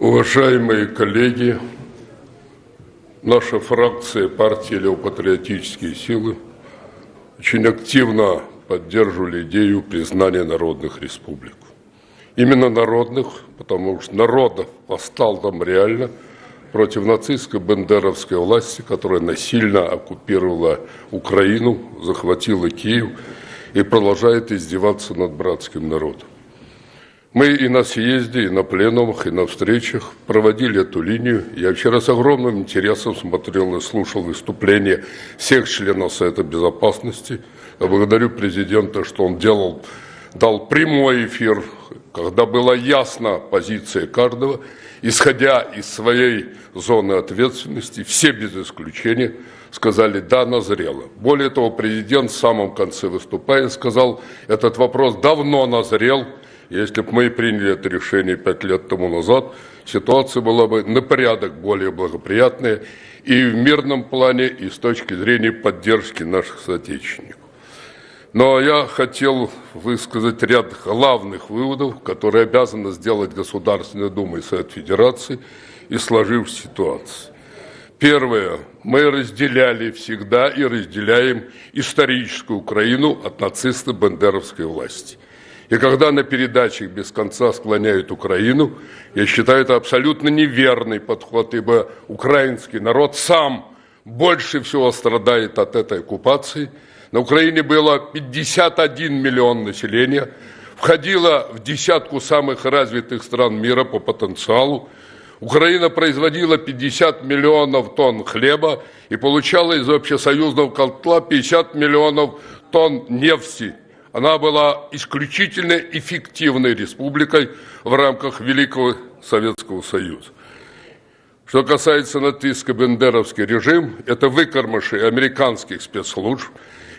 Уважаемые коллеги, наша фракция партии «Левопатриотические силы» очень активно поддерживали идею признания народных республик. Именно народных, потому что народов восстал там реально против нацистской бендеровской власти, которая насильно оккупировала Украину, захватила Киев и продолжает издеваться над братским народом. Мы и на съезде, и на пленумах, и на встречах проводили эту линию. Я вчера с огромным интересом смотрел и слушал выступления всех членов Совета Безопасности. Я благодарю президента, что он делал, дал прямой эфир, когда была ясна позиция каждого, исходя из своей зоны ответственности, все без исключения сказали «да, назрело». Более того, президент в самом конце выступая сказал, этот вопрос давно назрел, если бы мы приняли это решение пять лет тому назад, ситуация была бы на порядок более благоприятная и в мирном плане, и с точки зрения поддержки наших соотечественников. Но я хотел высказать ряд главных выводов, которые обязаны сделать Государственная Дума и Совет Федерации и сложившейся ситуации. Первое. Мы разделяли всегда и разделяем историческую Украину от нацисто-бандеровской власти. И когда на передачах без конца склоняют Украину, я считаю это абсолютно неверный подход, ибо украинский народ сам больше всего страдает от этой оккупации. На Украине было 51 миллион населения, входило в десятку самых развитых стран мира по потенциалу. Украина производила 50 миллионов тонн хлеба и получала из общесоюзного котла 50 миллионов тонн нефти – она была исключительно эффективной республикой в рамках Великого Советского Союза. Что касается нацистско-бендеровский режим, это выкормыши американских спецслужб,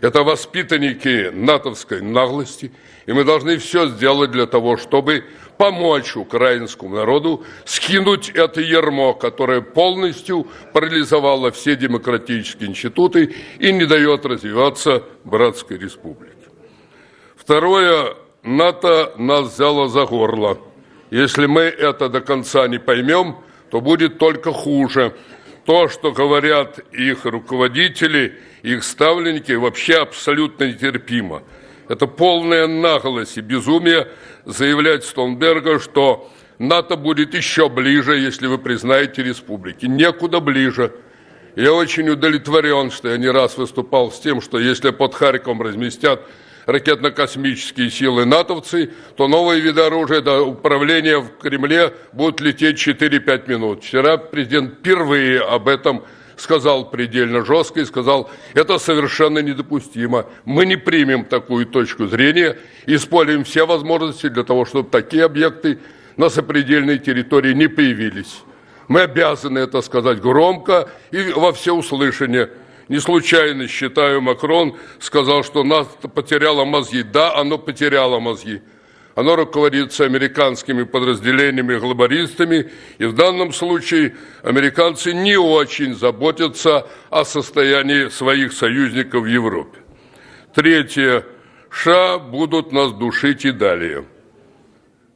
это воспитанники натовской наглости, и мы должны все сделать для того, чтобы помочь украинскому народу скинуть это ярмо, которое полностью парализовало все демократические институты и не дает развиваться братской республике. Второе, НАТО нас взяло за горло. Если мы это до конца не поймем, то будет только хуже. То, что говорят их руководители, их ставленники, вообще абсолютно нетерпимо. Это полная наглость и безумие заявлять Столнберга, что НАТО будет еще ближе, если вы признаете республики. Некуда ближе. Я очень удовлетворен, что я не раз выступал с тем, что если под Харьковом разместят ракетно-космические силы натовцы, то новые виды оружия до управления в Кремле будут лететь 4-5 минут. Вчера президент впервые об этом сказал предельно жестко и сказал, это совершенно недопустимо. Мы не примем такую точку зрения, используем все возможности для того, чтобы такие объекты на сопредельной территории не появились. Мы обязаны это сказать громко и во всеуслышание. Не случайно, считаю, Макрон сказал, что нас потеряло мозги. Да, оно потеряло мозги. Оно руководится американскими подразделениями, глобалистами, и в данном случае американцы не очень заботятся о состоянии своих союзников в Европе. Третье. США будут нас душить и далее.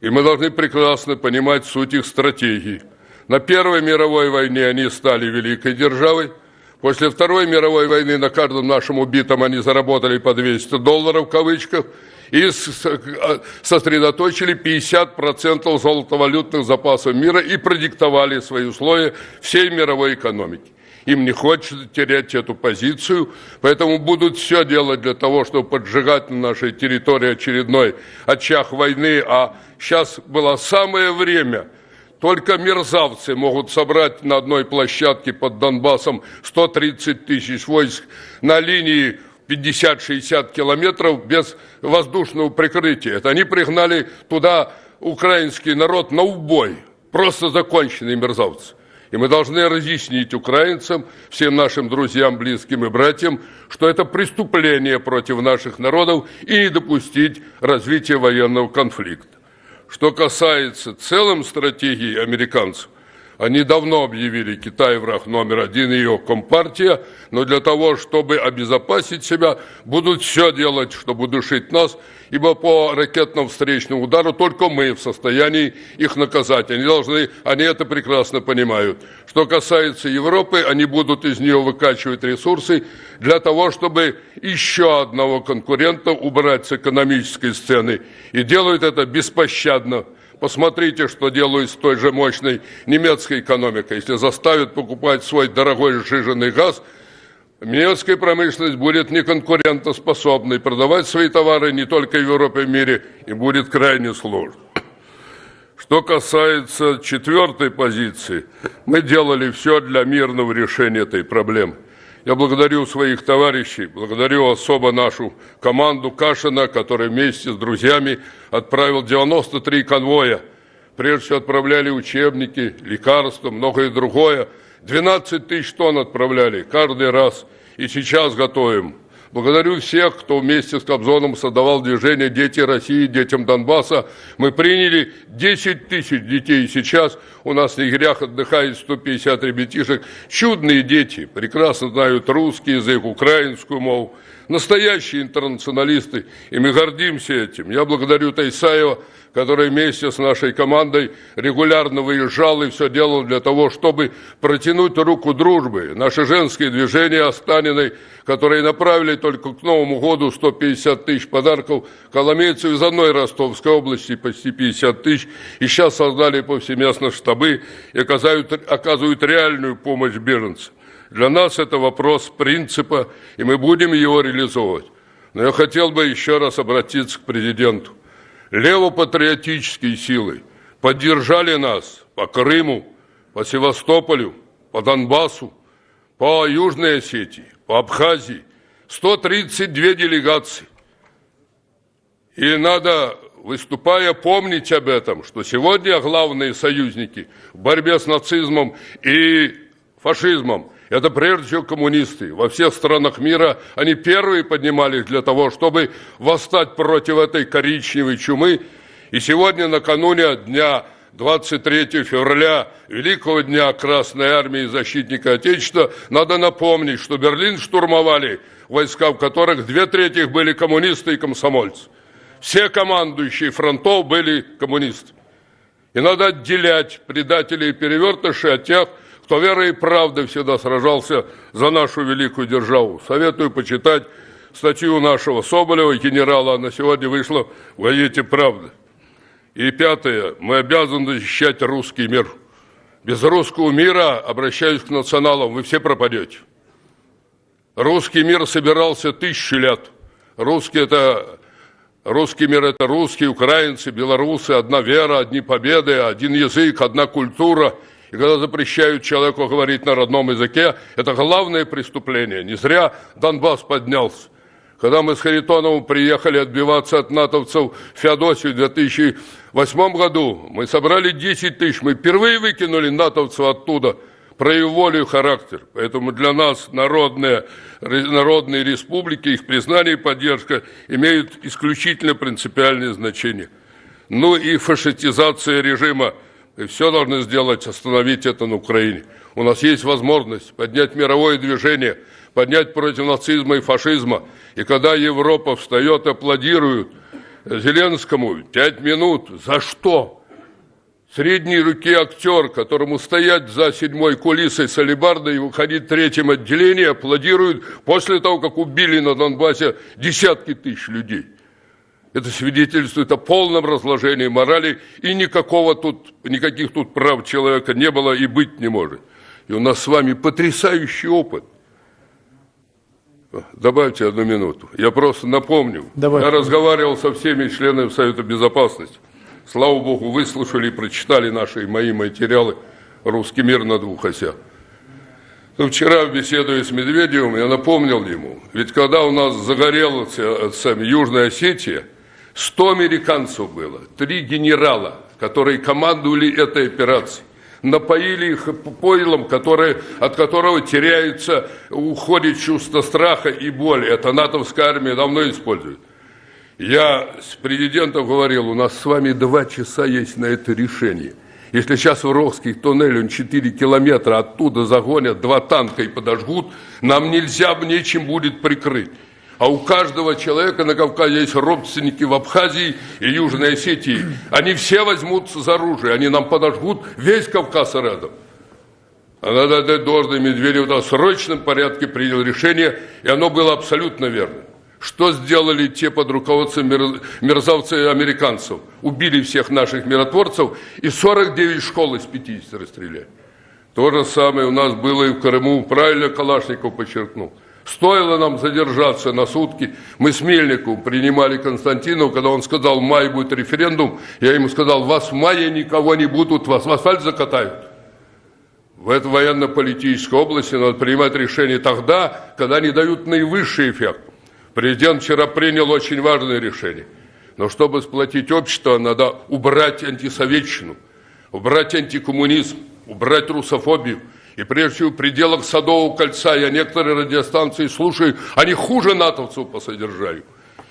И мы должны прекрасно понимать суть их стратегии. На Первой мировой войне они стали великой державой, После Второй мировой войны на каждом нашем убитом они заработали по 200 долларов в кавычках и а, сосредоточили 50% золотовалютных запасов мира и продиктовали свои условия всей мировой экономике. Им не хочется терять эту позицию, поэтому будут все делать для того, чтобы поджигать на нашей территории очередной очаг войны. А сейчас было самое время – только мерзавцы могут собрать на одной площадке под Донбассом 130 тысяч войск на линии 50-60 километров без воздушного прикрытия. Это они пригнали туда украинский народ на убой. Просто законченные мерзавцы. И мы должны разъяснить украинцам, всем нашим друзьям, близким и братьям, что это преступление против наших народов и не допустить развития военного конфликта. Что касается целом стратегии американцев, Они давно объявили Китай враг номер один, ее компартия, но для того, чтобы обезопасить себя, будут все делать, чтобы душить нас, ибо по ракетному встречному удару только мы в состоянии их наказать. Они должны, они это прекрасно понимают. Что касается Европы, они будут из нее выкачивать ресурсы для того, чтобы еще одного конкурента убрать с экономической сцены. И делают это беспощадно. Посмотрите, что делают с той же мощной немецкой экономикой. Если заставят покупать свой дорогой сжиженный газ, немецкая промышленность будет неконкурентоспособной. Продавать свои товары не только в Европе, и мире, и будет крайне сложно. Что касается четвертой позиции, мы делали все для мирного решения этой проблемы. Я благодарю своих товарищей, благодарю особо нашу команду Кашина, который вместе с друзьями отправил 93 конвоя. Прежде всего отправляли учебники, лекарства, многое другое. 12 тысяч тонн отправляли каждый раз. И сейчас готовим Благодарю всех, кто вместе с Кобзоном создавал движение «Дети России», «Детям Донбасса». Мы приняли 10 тысяч детей. Сейчас у нас в лагерях отдыхает 150 ребятишек. Чудные дети, прекрасно знают русский язык, украинскую мову. Настоящие интернационалисты, и мы гордимся этим. Я благодарю Тайсаева который вместе с нашей командой регулярно выезжал и все делал для того, чтобы протянуть руку дружбы. Наши женские движения Останиной, которые направили только к Новому году 150 тысяч подарков коломейцев из одной Ростовской области, почти 50 тысяч, и сейчас создали повсеместно штабы и оказывают, оказывают реальную помощь беженцам. Для нас это вопрос принципа, и мы будем его реализовывать. Но я хотел бы еще раз обратиться к президенту левопатриотические силы поддержали нас по Крыму, по Севастополю, по Донбассу, по Южной Осетии, по Абхазии. 132 делегации. И надо, выступая, помнить об этом, что сегодня главные союзники в борьбе с нацизмом и фашизмом – это прежде всего коммунисты. Во всех странах мира они первые поднимались для того, чтобы восстать против этой коричневой чумы. И сегодня, накануне дня 23 февраля, Великого дня Красной Армии и Защитника Отечества, надо напомнить, что Берлин штурмовали войска, в которых две трети были коммунисты и комсомольцы. Все командующие фронтов были коммунисты. И надо отделять предателей и перевертышей от тех, кто верой и правдой всегда сражался за нашу великую державу. Советую почитать статью нашего Соболева, генерала, она сегодня вышла в газете «Правда». И пятое, мы обязаны защищать русский мир. Без русского мира, обращаюсь к националам, вы все пропадете. Русский мир собирался тысячи лет. Русский это Русский мир – это русские, украинцы, белорусы, одна вера, одни победы, один язык, одна культура – и когда запрещают человеку говорить на родном языке, это главное преступление. Не зря Донбасс поднялся. Когда мы с Харитоновым приехали отбиваться от натовцев в Феодосию в 2008 году, мы собрали 10 тысяч. Мы впервые выкинули натовцев оттуда, проявив волю и характер. Поэтому для нас народные, народные республики, их признание и поддержка имеют исключительно принципиальное значение. Ну и фашистизация режима – и все должны сделать, остановить это на Украине. У нас есть возможность поднять мировое движение, поднять против нацизма и фашизма. И когда Европа встает, аплодирует Зеленскому, пять минут, за что? Средней руки актер, которому стоять за седьмой кулисой с алибардой и выходить в третьем отделении, аплодируют после того, как убили на Донбассе десятки тысяч людей. Это свидетельствует о полном разложении морали, и никакого тут, никаких тут прав человека не было и быть не может. И у нас с вами потрясающий опыт. Добавьте одну минуту. Я просто напомню. Давай. Я разговаривал со всеми членами Совета Безопасности. Слава Богу, выслушали и прочитали наши мои материалы «Русский мир на двух осях». Но вчера, беседуя с Медведевым, я напомнил ему, ведь когда у нас загорелась э, Южная Осетия, 100 американцев было, три генерала, которые командовали этой операцией. Напоили их пойлом, который, от которого теряется, уходит чувство страха и боли. Это натовская армия давно использует. Я с президентом говорил, у нас с вами два часа есть на это решение. Если сейчас в Рохский туннель, он 4 километра оттуда загонят два танка и подожгут, нам нельзя нечем будет прикрыть. А у каждого человека на Кавказе есть родственники в Абхазии и Южной Осетии. Они все возьмутся за оружие, они нам подожгут весь Кавказ рядом. А надо отдать должное Медведев в срочном порядке принял решение, и оно было абсолютно верным. Что сделали те под руководством мерзавцев американцев? Убили всех наших миротворцев и 49 школ из 50 расстреляли. То же самое у нас было и в Крыму, правильно Калашников подчеркнул. Стоило нам задержаться на сутки. Мы с Мельниковым принимали Константинов, когда он сказал, в мае будет референдум. Я ему сказал, вас в мае никого не будут, вас в асфальт закатают. В этой военно-политической области надо принимать решения тогда, когда они дают наивысший эффект. Президент вчера принял очень важное решение. Но чтобы сплотить общество, надо убрать антисоветчину, убрать антикоммунизм, убрать русофобию. И прежде всего в пределах Садового кольца я некоторые радиостанции слушаю, они хуже натовцев по содержанию.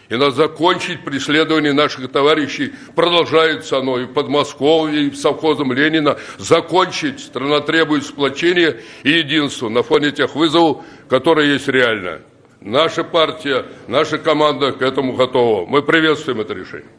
И надо закончить преследование наших товарищей. Продолжается оно и в Подмосковье, и в совхозом Ленина. Закончить. Страна требует сплочения и единства на фоне тех вызовов, которые есть реально. Наша партия, наша команда к этому готова. Мы приветствуем это решение.